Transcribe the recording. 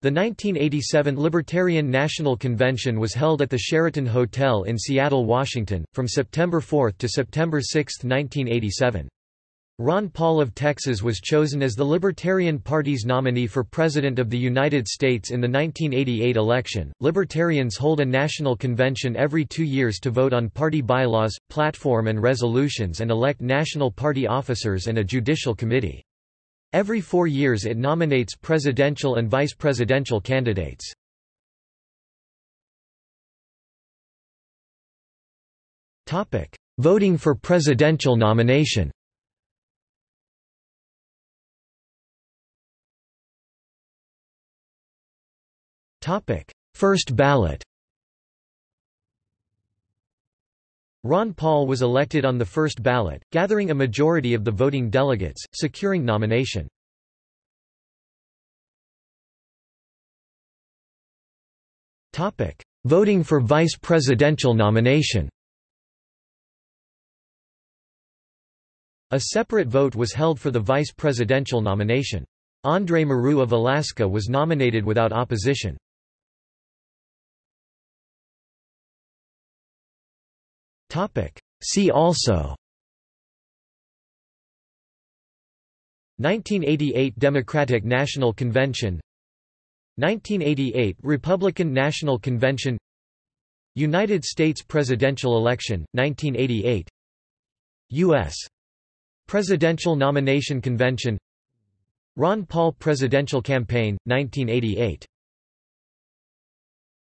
The 1987 Libertarian National Convention was held at the Sheraton Hotel in Seattle, Washington, from September 4 to September 6, 1987. Ron Paul of Texas was chosen as the Libertarian Party's nominee for President of the United States in the 1988 election. Libertarians hold a national convention every two years to vote on party bylaws, platform, and resolutions and elect national party officers and a judicial committee. Every four years it nominates presidential and vice presidential candidates. Voting for presidential nomination. First ballot Ron Paul was elected on the first ballot, gathering a majority of the voting delegates, securing nomination. Voting for vice presidential nomination A separate vote was held for the vice presidential nomination. Andre Marrou of Alaska was nominated without opposition. See also. 1988 Democratic National Convention. 1988 Republican National Convention. United States presidential election, 1988 U.S. Presidential Nomination Convention. Ron Paul Presidential Campaign, 1988